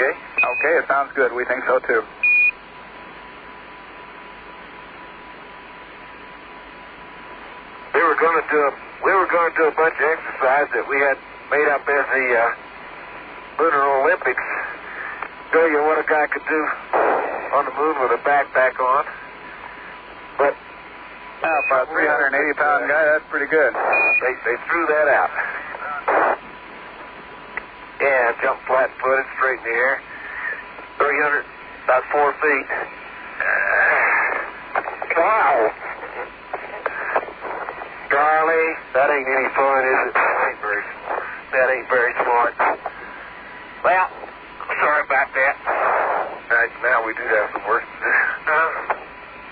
Okay. Okay, it sounds good. We think so too. We were going to do a we were going to do a bunch of exercise that we had made up as the uh, Lunar Olympics. Show you what a guy could do on the moon with a backpack on. But Uh, for a 380 pound guy, that's pretty good. they they threw that out. Jump flat footed, straight in the air. 300, about four feet. Wow. Charlie, that ain't any fun, is it? That ain't very, that ain't very smart. Well, sorry about that. Right, now we do have some work to do.